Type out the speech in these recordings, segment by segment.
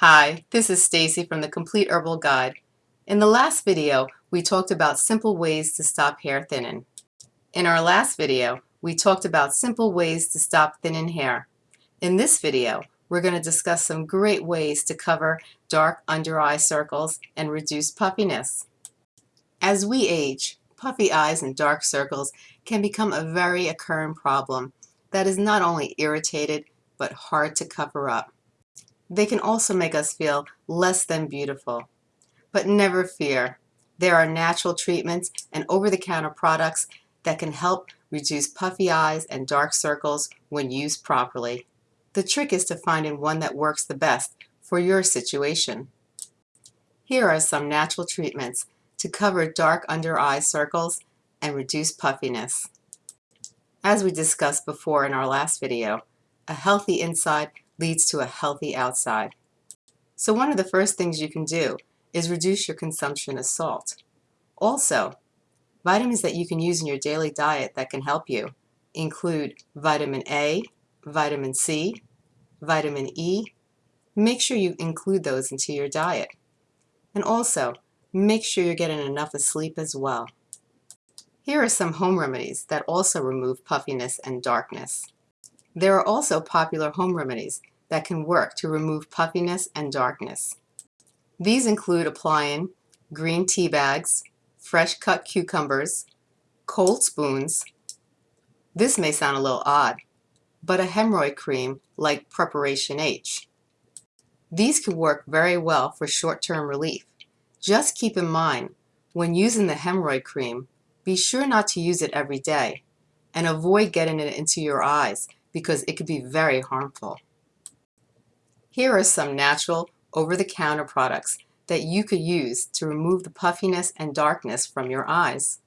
Hi, this is Stacy from the Complete Herbal Guide. In the last video, we talked about simple ways to stop hair thinning. In our last video, we talked about simple ways to stop thinning hair. In this video, we're going to discuss some great ways to cover dark under eye circles and reduce puffiness. As we age, puffy eyes and dark circles can become a very occurring problem that is not only irritated but hard to cover up. They can also make us feel less than beautiful. But never fear, there are natural treatments and over-the-counter products that can help reduce puffy eyes and dark circles when used properly. The trick is to finding one that works the best for your situation. Here are some natural treatments to cover dark under eye circles and reduce puffiness. As we discussed before in our last video, a healthy inside leads to a healthy outside. So one of the first things you can do is reduce your consumption of salt. Also, vitamins that you can use in your daily diet that can help you include vitamin A, vitamin C, vitamin E. Make sure you include those into your diet. And also, make sure you're getting enough of sleep as well. Here are some home remedies that also remove puffiness and darkness. There are also popular home remedies that can work to remove puffiness and darkness. These include applying green tea bags, fresh cut cucumbers, cold spoons. This may sound a little odd, but a hemorrhoid cream like Preparation H. These can work very well for short-term relief. Just keep in mind, when using the hemorrhoid cream, be sure not to use it every day and avoid getting it into your eyes because it could be very harmful. Here are some natural over-the-counter products that you could use to remove the puffiness and darkness from your eyes.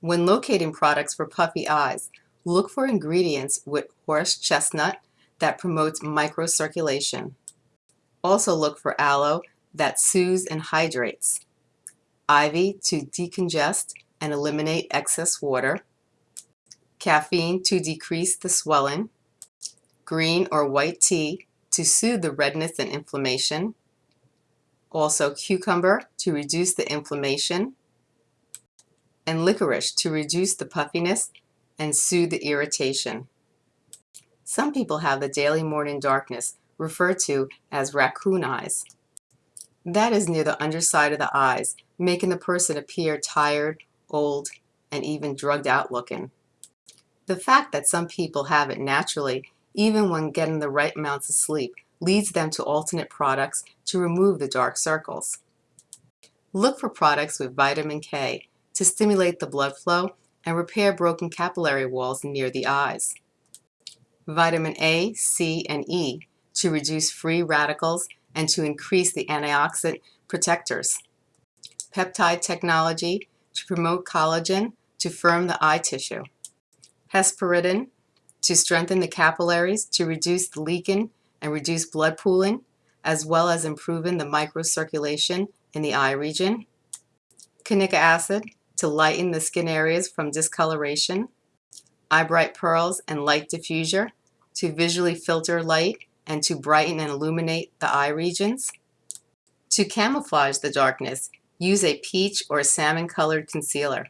When locating products for puffy eyes, look for ingredients with horse chestnut that promotes microcirculation. Also look for aloe that soothes and hydrates, ivy to decongest and eliminate excess water, caffeine to decrease the swelling, green or white tea to soothe the redness and inflammation, also cucumber to reduce the inflammation, and licorice to reduce the puffiness and soothe the irritation. Some people have the daily morning darkness referred to as raccoon eyes. That is near the underside of the eyes, making the person appear tired, old, and even drugged out looking. The fact that some people have it naturally, even when getting the right amounts of sleep, leads them to alternate products to remove the dark circles. Look for products with vitamin K to stimulate the blood flow and repair broken capillary walls near the eyes. Vitamin A, C, and E to reduce free radicals and to increase the antioxidant protectors. Peptide technology to promote collagen to firm the eye tissue hesperidin to strengthen the capillaries, to reduce the leaking and reduce blood pooling, as well as improving the microcirculation in the eye region. Kanica acid to lighten the skin areas from discoloration. Eye Bright Pearls and Light Diffuser to visually filter light and to brighten and illuminate the eye regions. To camouflage the darkness, use a peach or salmon colored concealer.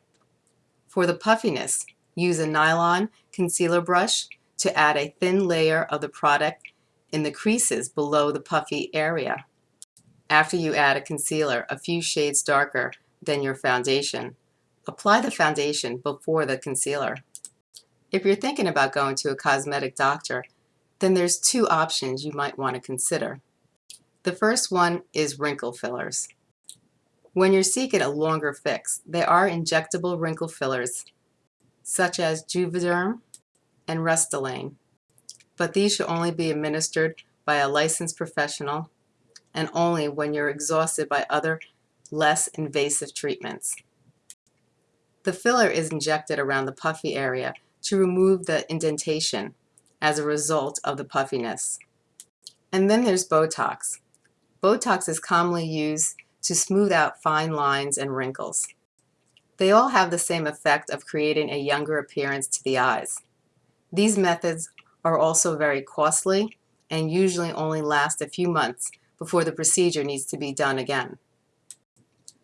For the puffiness, Use a nylon concealer brush to add a thin layer of the product in the creases below the puffy area. After you add a concealer a few shades darker than your foundation, apply the foundation before the concealer. If you're thinking about going to a cosmetic doctor, then there's two options you might want to consider. The first one is wrinkle fillers. When you're seeking a longer fix, there are injectable wrinkle fillers such as Juvederm and Restylane, but these should only be administered by a licensed professional and only when you're exhausted by other less invasive treatments. The filler is injected around the puffy area to remove the indentation as a result of the puffiness. And then there's Botox. Botox is commonly used to smooth out fine lines and wrinkles. They all have the same effect of creating a younger appearance to the eyes. These methods are also very costly and usually only last a few months before the procedure needs to be done again.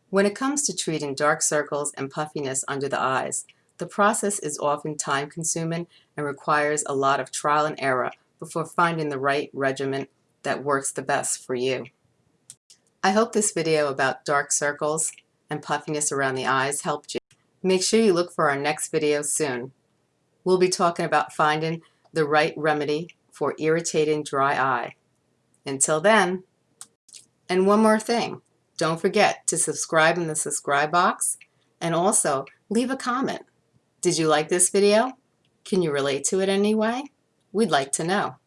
When it comes to treating dark circles and puffiness under the eyes, the process is often time-consuming and requires a lot of trial and error before finding the right regimen that works the best for you. I hope this video about dark circles and puffiness around the eyes helped you. Make sure you look for our next video soon. We'll be talking about finding the right remedy for irritating dry eye. Until then, and one more thing, don't forget to subscribe in the subscribe box and also leave a comment. Did you like this video? Can you relate to it anyway? We'd like to know.